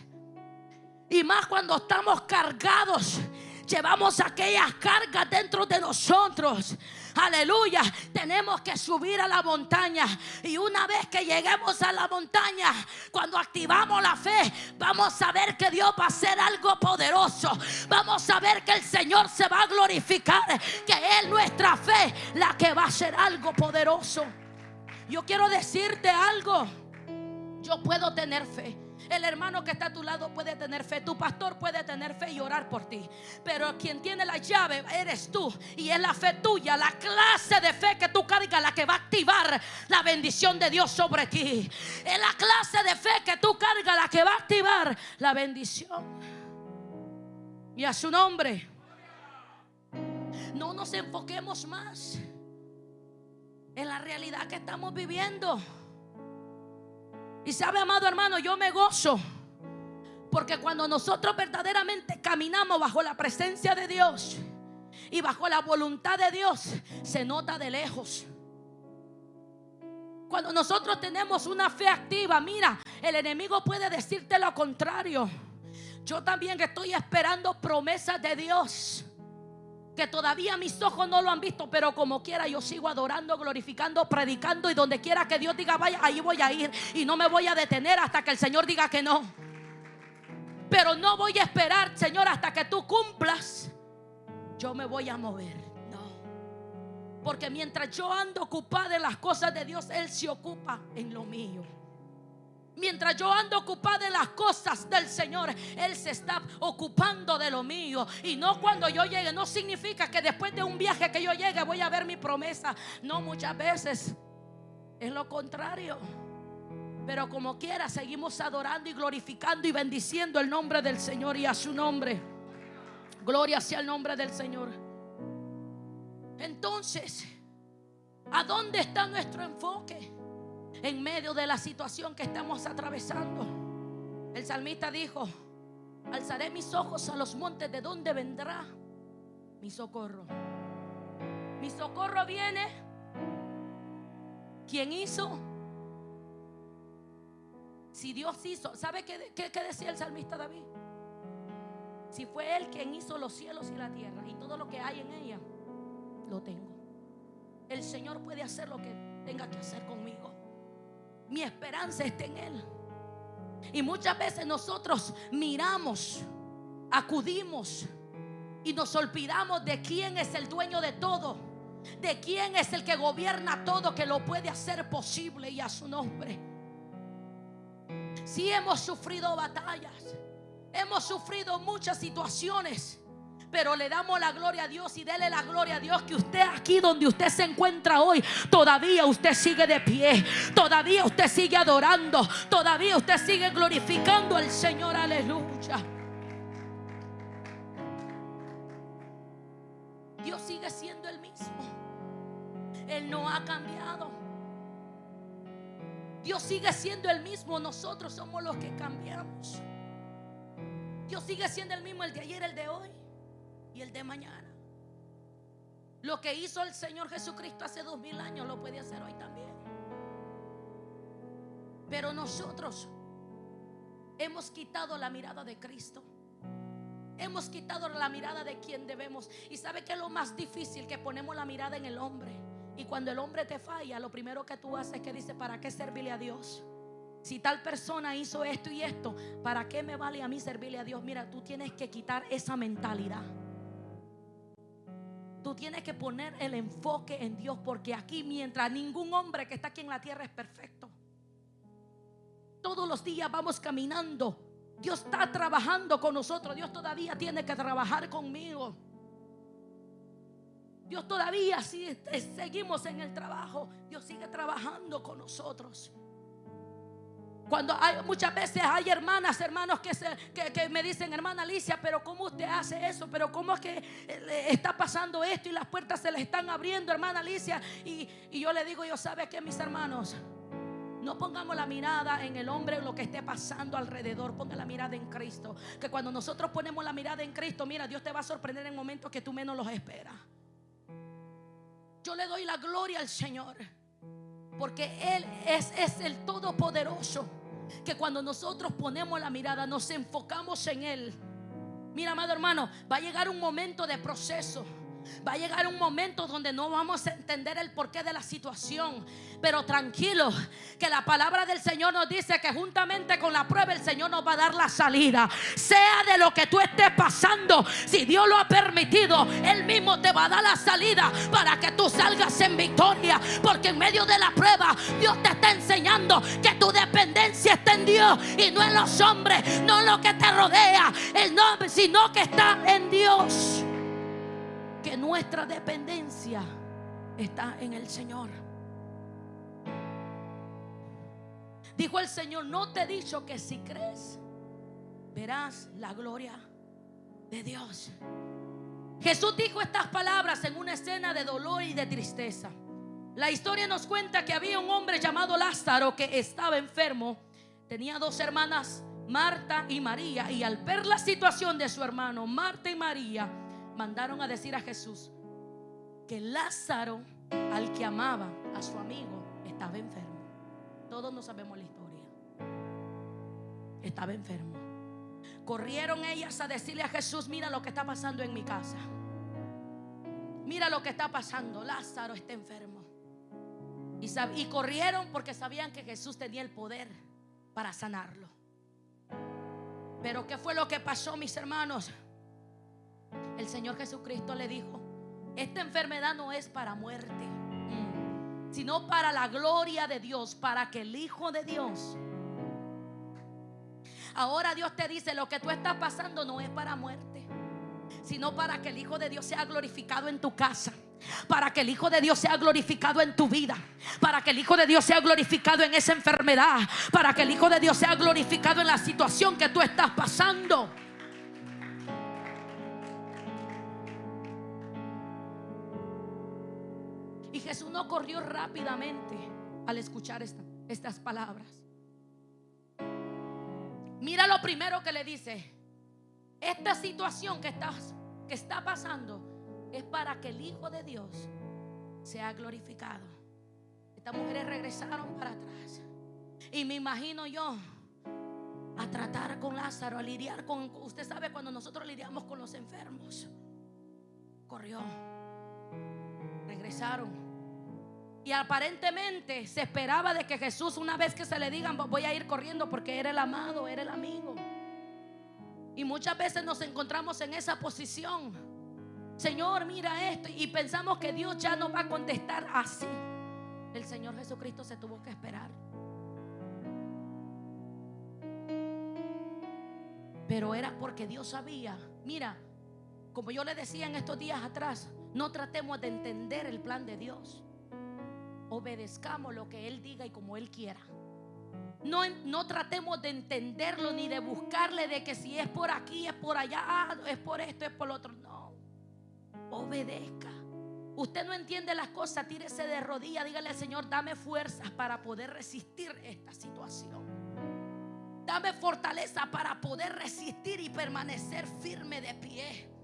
Y más cuando estamos cargados, llevamos aquellas cargas dentro de nosotros. Aleluya, tenemos que subir a la montaña. Y una vez que lleguemos a la montaña, cuando activamos la fe, vamos a ver que Dios va a hacer algo poderoso. Vamos a ver que el Señor se va a glorificar, que es nuestra fe la que va a hacer algo poderoso. Yo quiero decirte algo. Yo puedo tener fe. El hermano que está a tu lado puede tener fe. Tu pastor puede tener fe y orar por ti. Pero quien tiene la llave eres tú. Y es la fe tuya, la clase de fe que tú cargas, la que va a activar la bendición de Dios sobre ti. Es la clase de fe que tú cargas, la que va a activar la bendición. Y a su nombre. No nos enfoquemos más en la realidad que estamos viviendo. Y sabe, amado hermano, yo me gozo. Porque cuando nosotros verdaderamente caminamos bajo la presencia de Dios y bajo la voluntad de Dios, se nota de lejos. Cuando nosotros tenemos una fe activa, mira, el enemigo puede decirte lo contrario. Yo también estoy esperando promesas de Dios que todavía mis ojos no lo han visto, pero como quiera yo sigo adorando, glorificando, predicando y donde quiera que Dios diga vaya, ahí voy a ir y no me voy a detener hasta que el Señor diga que no. Pero no voy a esperar, Señor, hasta que tú cumplas. Yo me voy a mover. No. Porque mientras yo ando ocupada en las cosas de Dios, Él se ocupa en lo mío. Mientras yo ando ocupada en las cosas del Señor, Él se está ocupando de lo mío. Y no cuando yo llegue, no significa que después de un viaje que yo llegue voy a ver mi promesa. No, muchas veces es lo contrario. Pero como quiera, seguimos adorando y glorificando y bendiciendo el nombre del Señor y a su nombre. Gloria sea el nombre del Señor. Entonces, ¿a dónde está nuestro enfoque? En medio de la situación que estamos atravesando. El salmista dijo, alzaré mis ojos a los montes de donde vendrá mi socorro. Mi socorro viene. ¿Quién hizo? Si Dios hizo, ¿sabe qué, qué, decía el salmista David? Si fue Él quien hizo los cielos y la tierra y todo lo que hay en ella, lo tengo. El Señor puede hacer lo que tenga que hacer conmigo mi esperanza está en Él. Y muchas veces nosotros miramos, acudimos y nos olvidamos de quién es el dueño de todo, de quién es el que gobierna todo, que lo puede hacer posible y a su nombre. Si hemos sufrido batallas, hemos sufrido muchas situaciones. Pero le damos la gloria a Dios y dele la gloria a Dios que usted aquí donde usted se encuentra hoy, todavía usted sigue de pie, todavía usted sigue adorando, todavía usted sigue glorificando al Señor, aleluya. Dios sigue siendo el mismo. Él no ha cambiado. Dios sigue siendo el mismo. Nosotros somos los que cambiamos. Dios sigue siendo el mismo el de ayer, el de hoy y el de mañana. Lo que hizo el Señor Jesucristo hace dos mil años lo puede hacer hoy también. Pero nosotros hemos quitado la mirada de Cristo. Hemos quitado la mirada de quien debemos. Y sabe que es lo más difícil que ponemos la mirada en el hombre. Y cuando el hombre te falla, lo primero que tú haces es que dice, ¿para qué servirle a Dios? Si tal persona hizo esto y esto, ¿para qué me vale a mí servirle a Dios? Mira, tú tienes que quitar esa mentalidad. Tienes que poner el enfoque en Dios porque aquí mientras ningún hombre que está aquí en la tierra es perfecto. Todos los días vamos caminando Dios está trabajando con nosotros. Dios todavía tiene que trabajar conmigo. Dios todavía, si seguimos en el trabajo, Dios sigue trabajando con nosotros. Cuando hay muchas veces hay hermanas, hermanos que, se, que, me dicen, hermana Alicia, pero ¿cómo usted hace eso? Pero ¿cómo es que eh, está pasando esto y las puertas se le están abriendo, hermana Alicia? Y, y yo le digo, yo sabe que mis hermanos, no pongamos la mirada en el hombre, en lo que esté pasando alrededor. Ponga la mirada en Cristo. Que cuando nosotros ponemos la mirada en Cristo, mira, Dios te va a sorprender en momentos que tú menos los esperas. Yo le doy la gloria al Señor. Porque Él es, el Todopoderoso. Que cuando nosotros ponemos la mirada, nos enfocamos en Él. Mira, amado hermano, va a llegar un momento de proceso. Va a llegar un momento donde no vamos a entender el porqué de la situación. Pero tranquilo, que la palabra del Señor nos dice que juntamente con la prueba el Señor nos va a dar la salida. Sea de lo que tú estés pasando, si Dios lo ha permitido, Él mismo te va a dar la salida para que tú salgas en victoria. Porque en medio de la prueba Dios te está enseñando que tu dependencia está en Dios y no en los hombres, no en lo que te rodea, sino que está en Dios que nuestra dependencia está en el Señor. Dijo el Señor, no te he dicho que si crees, verás la gloria de Dios. Jesús dijo estas palabras en una escena de dolor y de tristeza. La historia nos cuenta que había un hombre llamado Lázaro que estaba enfermo. Tenía dos hermanas, Marta y María. Y al ver la situación de su hermano, Marta y María, mandaron a decir a Jesús que Lázaro, al que amaba a su amigo, estaba enfermo. Todos no sabemos la historia. Estaba enfermo. Corrieron ellas a decirle a Jesús, mira lo que está pasando en mi casa. Mira lo que está pasando. Lázaro está enfermo. Y, corrieron porque sabían que Jesús tenía el poder para sanarlo. Pero ¿qué fue lo que pasó, mis hermanos? El Señor Jesucristo le dijo, esta enfermedad no es para muerte, sino para la gloria de Dios, para que el Hijo de Dios... Ahora Dios te dice, lo que tú estás pasando no es para muerte, sino para que el Hijo de Dios sea glorificado en tu casa. Para que el Hijo de Dios sea glorificado en tu vida. Para que el Hijo de Dios sea glorificado en esa enfermedad. Para que el Hijo de Dios sea glorificado en la situación que tú estás pasando. No corrió rápidamente al escuchar estas palabras. Mira lo primero que le dice. Esta situación que, que está pasando es para que el Hijo de Dios sea glorificado. Estas mujeres regresaron para atrás. Y me imagino yo a tratar con Lázaro, a lidiar con... Usted sabe cuando nosotros lidiamos con los enfermos. Corrió. Regresaron y aparentemente se esperaba de que Jesús, una vez que se le digan, voy a ir corriendo porque era el amado, era el amigo. Y muchas veces nos encontramos en esa posición. Señor, mira esto. Y pensamos que Dios ya no va a contestar así. El Señor Jesucristo se tuvo que esperar. Pero era porque Dios sabía. Mira, como yo le decía en estos días atrás, no tratemos de entender el plan de Dios. Obedezcamos lo que Él diga y como Él quiera. No, no tratemos de entenderlo ni de buscarle de que si es por aquí, es por allá, ah, es por esto, es por lo otro. No. Obedezca. Usted no entiende las cosas, tírese de rodillas, dígale al Señor, dame fuerzas para poder resistir esta situación. Dame fortaleza para poder resistir y permanecer firme de pie.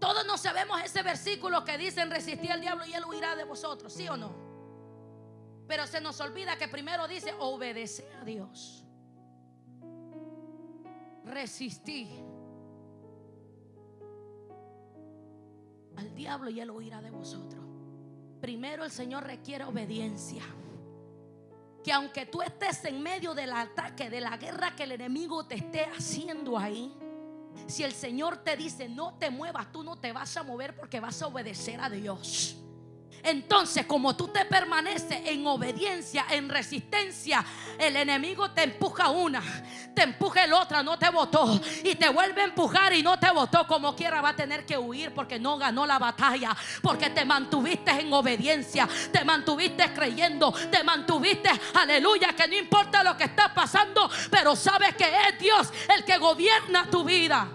Todos nos sabemos ese versículo que dice resistir al diablo y él huirá de vosotros, ¿sí o no? Pero se nos olvida que primero dice obedecer a Dios. Resistir al diablo y él huirá de vosotros. Primero el Señor requiere obediencia. Que aunque tú estés en medio del ataque, de la guerra que el enemigo te esté haciendo ahí, si el Señor te dice no te muevas, tú no te vas a mover porque vas a obedecer a Dios. Entonces, como tú te permaneces en obediencia, en resistencia, el enemigo te empuja una, te empuja el otra, no te votó y te vuelve a empujar y no te votó. Como quiera, va a tener que huir porque no ganó la batalla, porque te mantuviste en obediencia, te mantuviste creyendo, te mantuviste, aleluya, que no importa lo que está pasando, pero sabes que es Dios el que gobierna tu vida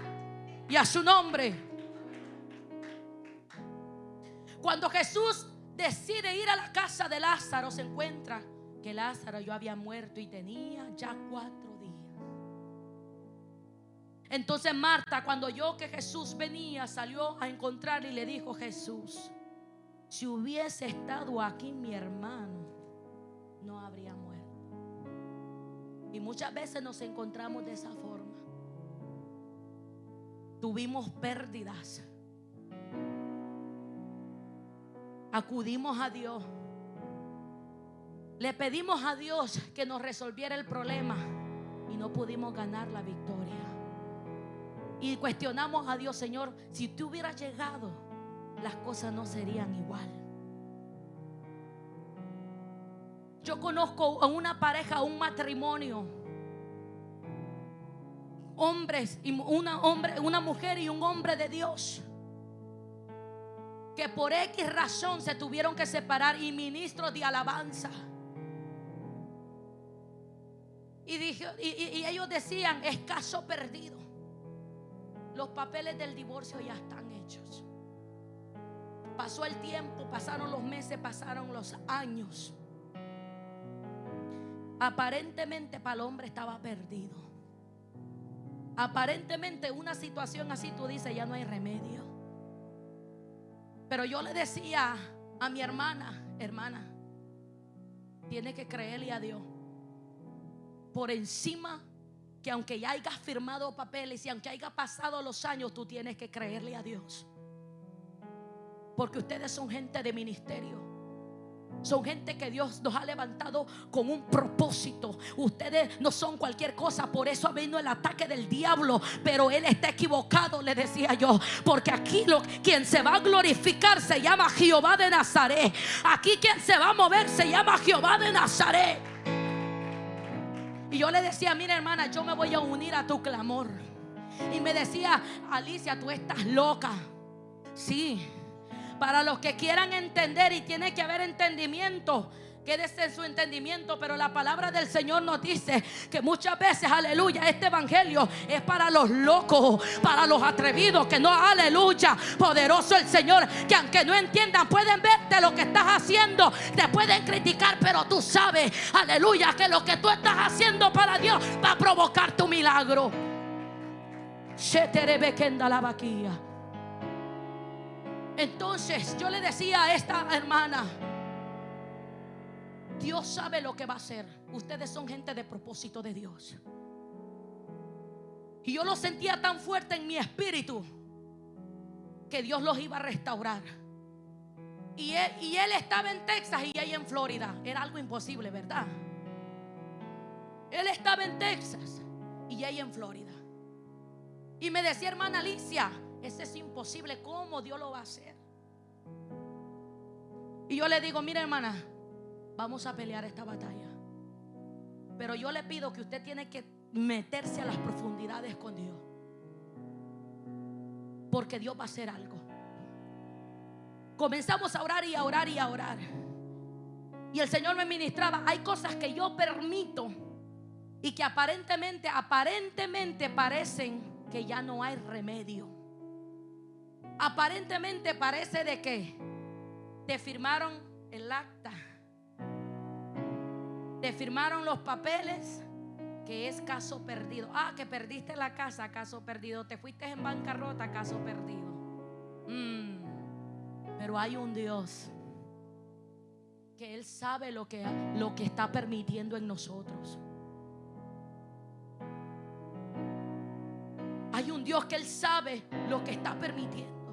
y a su nombre. Cuando Jesús decide ir a la casa de Lázaro, se encuentra que Lázaro yo había muerto y tenía ya cuatro días. Entonces Marta, cuando oyó que Jesús venía, salió a encontrar y le dijo, Jesús, si hubiese estado aquí mi hermano, no habría muerto. Y muchas veces nos encontramos de esa forma. Tuvimos pérdidas acudimos a Dios. Le pedimos a Dios que nos resolviera el problema y no pudimos ganar la victoria. Y cuestionamos a Dios, Señor, si tú hubieras llegado, las cosas no serían igual. Yo conozco a una pareja, un matrimonio, hombres y una una mujer y un hombre de Dios que por X razón se tuvieron que separar y ministros de alabanza. Y, y, ellos decían, es caso perdido. Los papeles del divorcio ya están hechos. Pasó el tiempo, pasaron los meses, pasaron los años. Aparentemente para el hombre estaba perdido. Aparentemente una situación así tú dices, ya no hay remedio. Pero yo le decía a mi hermana, hermana, tiene que creerle a Dios. Por encima que aunque ya hayas firmado papeles y aunque haya pasado los años, tú tienes que creerle a Dios. Porque ustedes son gente de ministerio. Son gente que Dios nos ha levantado con un propósito. Ustedes no son cualquier cosa. Por eso ha venido el ataque del diablo. Pero él está equivocado, le decía yo. Porque aquí quien se va a glorificar se llama Jehová de Nazaret. Aquí quien se va a mover se llama Jehová de Nazaret. Y yo le decía, mira hermana, yo me voy a unir a tu clamor. Y me decía, Alicia, tú estás loca. Sí. Para los que quieran entender y tiene que haber entendimiento. Quédese en su entendimiento, pero la palabra del Señor nos dice que muchas veces, aleluya, este evangelio es para los locos, para los atrevidos, que no, aleluya, poderoso el Señor, que aunque no entiendan, pueden verte lo que estás haciendo, te pueden criticar, pero tú sabes, aleluya, que lo que tú estás haciendo para Dios va a provocar tu milagro. la vaquilla. Entonces yo le decía a esta hermana, Dios sabe lo que va a hacer. Ustedes son gente de propósito de Dios. Y yo lo sentía tan fuerte en mi espíritu que Dios los iba a restaurar. Y él, y él estaba en Texas y ella en Florida. Era algo imposible, ¿verdad? Él estaba en Texas y ella en Florida. Y me decía, hermana Alicia, ese es imposible. ¿Cómo Dios lo va a hacer? Y yo le digo, mira hermana, vamos a pelear esta batalla. Pero yo le pido que usted tiene que meterse a las profundidades con Dios. Porque Dios va a hacer algo. Comenzamos a orar y a orar y a orar. Y el Señor me ministraba, hay cosas que yo permito y que aparentemente, aparentemente parecen que ya no hay remedio. Aparentemente parece de que te firmaron el acta, te firmaron los papeles, que es caso perdido. Ah, que perdiste la casa, caso perdido. Te fuiste en bancarrota, caso perdido. Mm. Pero hay un Dios que Él sabe lo que, lo que está permitiendo en nosotros. Hay un Dios que Él sabe lo que está permitiendo.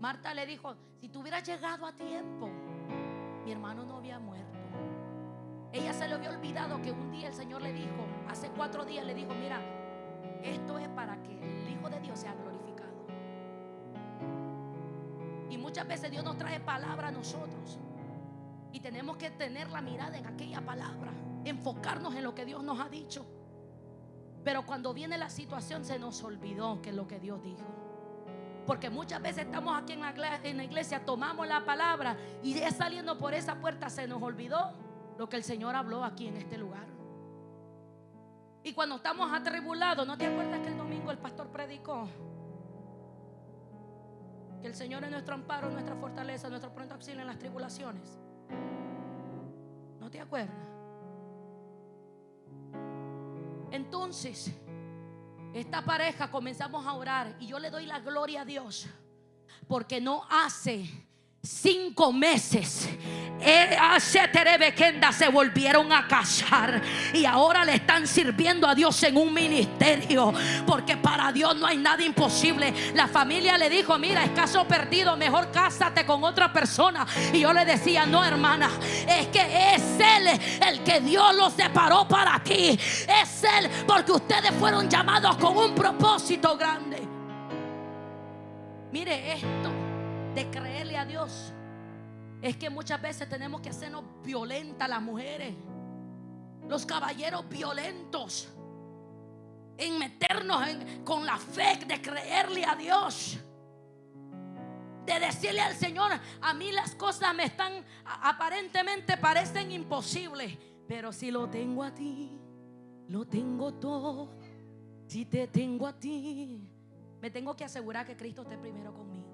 Marta le dijo, si tú hubieras llegado a tiempo, mi hermano no había muerto. Ella se le había olvidado que un día el Señor le dijo, hace cuatro días le dijo, mira, esto es para que el Hijo de Dios sea glorificado. Y muchas veces Dios nos trae palabra a nosotros. Y tenemos que tener la mirada en aquella palabra, enfocarnos en lo que Dios nos ha dicho. Pero cuando viene la situación se nos olvidó que es lo que Dios dijo. Porque muchas veces estamos aquí en la, iglesia, tomamos la palabra y ya saliendo por esa puerta se nos olvidó lo que el Señor habló aquí en este lugar. Y cuando estamos atribulados, ¿no te acuerdas que el domingo el pastor predicó? Que el Señor es nuestro amparo, nuestra fortaleza, nuestro pronto auxilio en las tribulaciones. ¿No te acuerdas? Entonces, esta pareja comenzamos a orar y yo le doy la gloria a Dios porque no hace cinco meses eh, se volvieron a casar y ahora le están sirviendo a Dios en un ministerio porque para Dios no hay nada imposible. La familia le dijo, mira, es caso perdido, mejor cásate con otra persona. Y yo le decía, no hermana, es que es Él el que Dios los separó para ti. Es Él porque ustedes fueron llamados con un propósito grande. Mire esto de creerle a Dios es que muchas veces tenemos que hacernos violentas las mujeres, los caballeros violentos, en meternos con la fe de creerle a Dios. De decirle al Señor, a mí las cosas me están, aparentemente parecen imposibles, pero si lo tengo a ti, lo tengo todo. Si te tengo a ti, me tengo que asegurar que Cristo esté primero conmigo.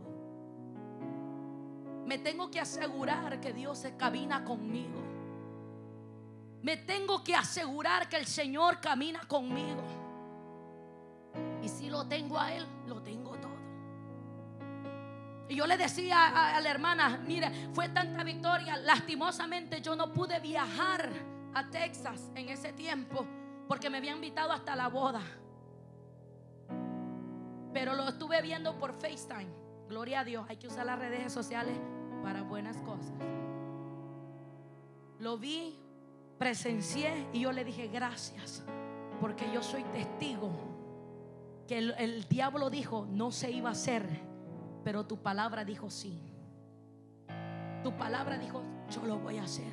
Me tengo que asegurar que Dios se camina conmigo. Me tengo que asegurar que el Señor camina conmigo. Y si lo tengo a Él, lo tengo todo. Y yo le decía a, la hermana, mire, fue tanta victoria. Lastimosamente yo no pude viajar a Texas en ese tiempo porque me había invitado hasta la boda. Pero lo estuve viendo por FaceTime. Gloria a Dios, hay que usar las redes sociales para buenas cosas. Lo vi, presencié y yo le dije gracias, porque yo soy testigo que el, diablo dijo no se iba a hacer, pero tu palabra dijo sí. Tu palabra dijo yo lo voy a hacer.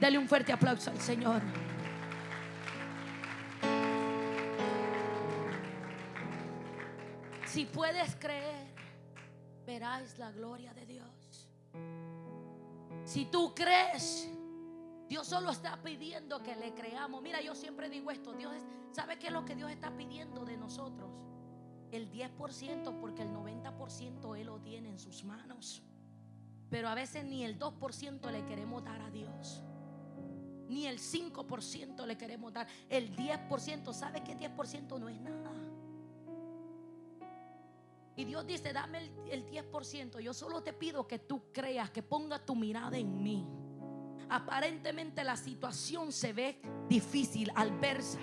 Dale un fuerte aplauso al Señor. Si puedes creer, verás la gloria de Dios. Si tú crees, Dios solo está pidiendo que le creamos. Mira, yo siempre digo esto, Dios, ¿sabe qué es lo que Dios está pidiendo de nosotros? El 10% porque el 90% Él lo tiene en sus manos. Pero a veces ni el 2% le queremos dar a Dios. Ni el 5% le queremos dar. El 10%, ¿sabe que 10% no es nada? Y Dios dice, dame el, 10%. Yo solo te pido que tú creas, que pongas tu mirada en mí. Aparentemente la situación se ve difícil, adversa.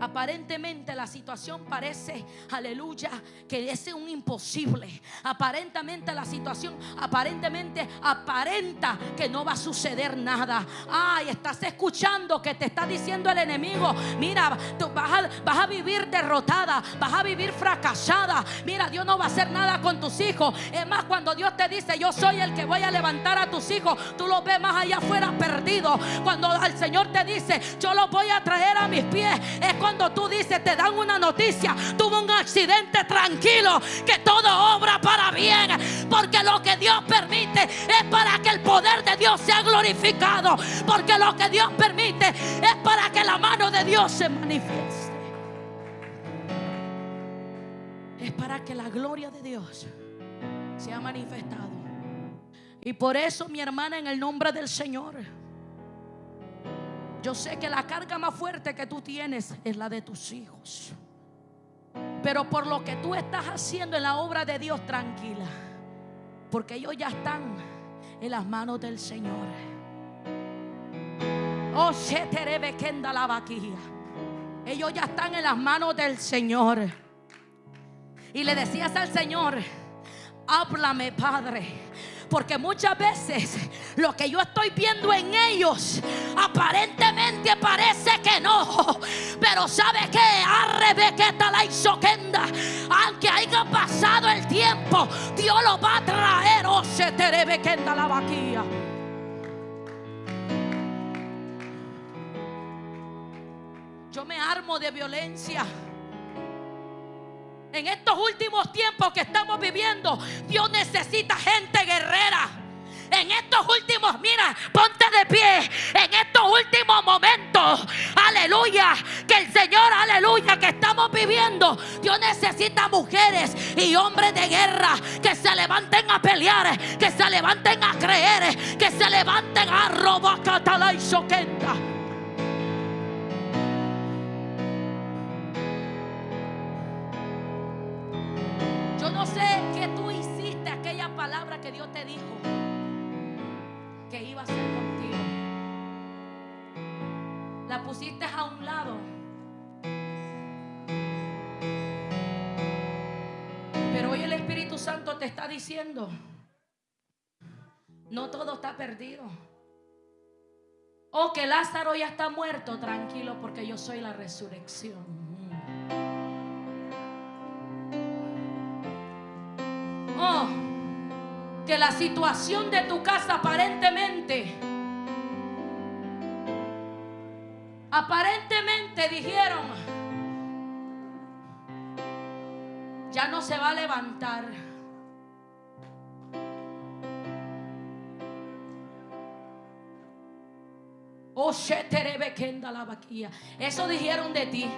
Aparentemente la situación parece, aleluya, que es un imposible. Aparentemente la situación, aparentemente aparenta que no va a suceder nada. Ay, estás escuchando que te está diciendo el enemigo, mira, tú vas a, vas a vivir derrotada, vas a vivir fracasada. Mira, Dios no va a hacer nada con tus hijos. Es más, cuando Dios te dice, yo soy el que voy a levantar a tus hijos, tú lo ves más allá afuera perdido. Cuando el Señor te dice, yo lo voy a traer a mis pies, es cuando tú dices, te dan una noticia, tuvo un accidente tranquilo, que todo obra para bien, porque lo que Dios permite es para que el poder de Dios sea glorificado, porque lo que Dios permite es para que la mano de Dios se manifieste. Es para que la gloria de Dios sea manifestado. Y por eso, mi hermana, en el nombre del Señor, yo sé que la carga más fuerte que tú tienes es la de tus hijos. Pero por lo que tú estás haciendo en la obra de Dios, tranquila. Porque ellos ya están en las manos del Señor. Oh, la vaquilla. Ellos ya están en las manos del Señor. Y le decías al Señor, háblame, Padre porque muchas veces lo que yo estoy viendo en ellos aparentemente parece que no. Pero sabe que arrebequeta la isoquenda. Aunque haya pasado el tiempo, Dios lo va a traer. Oh, se te la vaquilla. Yo me armo de violencia. En estos últimos tiempos que estamos viviendo, Dios necesita gente guerrera. En estos últimos, mira, ponte de pie. En estos últimos momentos, aleluya, que el Señor, aleluya, que estamos viviendo, Dios necesita mujeres y hombres de guerra que se levanten a pelear, que se levanten a creer, que se levanten a robar y soquenda. Pusiste a un lado. Pero hoy el Espíritu Santo te está diciendo, no todo está perdido. O oh, que Lázaro ya está muerto, tranquilo, porque yo soy la resurrección. Oh, que la situación de tu casa aparentemente, aparentemente dijeron, ya no se va a levantar. Oh, Eso dijeron de ti.